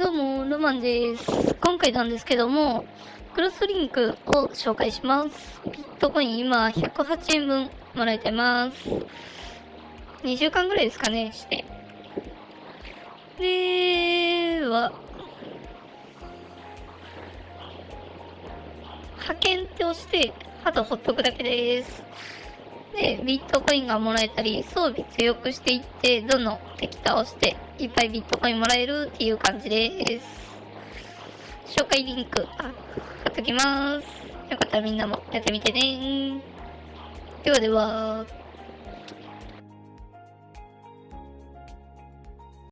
どうも、ロマンです。今回なんですけども、クロスリンクを紹介します。ビットコイン今108円分もらえてます。2週間ぐらいですかね、して。では、派遣って押して、あとほっとくだけです。で、ビットコインがもらえたり、装備強くしていって、どんどん敵倒して、いっぱいビットコインもらえるっていう感じです。紹介リンク、あ、貼っときます。よかったらみんなもやってみてね。ではでは。